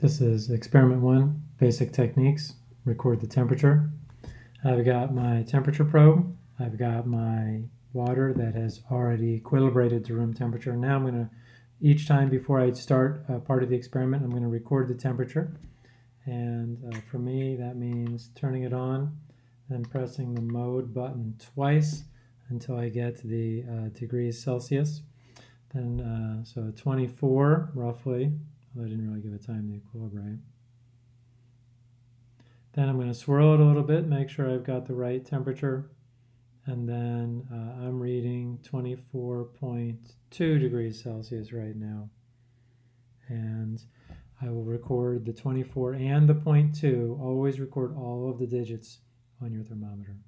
This is experiment one, basic techniques, record the temperature. I've got my temperature probe. I've got my water that has already equilibrated to room temperature. Now I'm going to, each time before I start a part of the experiment, I'm going to record the temperature. And uh, for me, that means turning it on and pressing the mode button twice until I get the uh, degrees Celsius. Then, uh, so 24 roughly, I didn't really give it time to equilibrate. Then I'm going to swirl it a little bit, make sure I've got the right temperature. And then uh, I'm reading 24.2 degrees Celsius right now. And I will record the 24 and the 0.2. Always record all of the digits on your thermometer.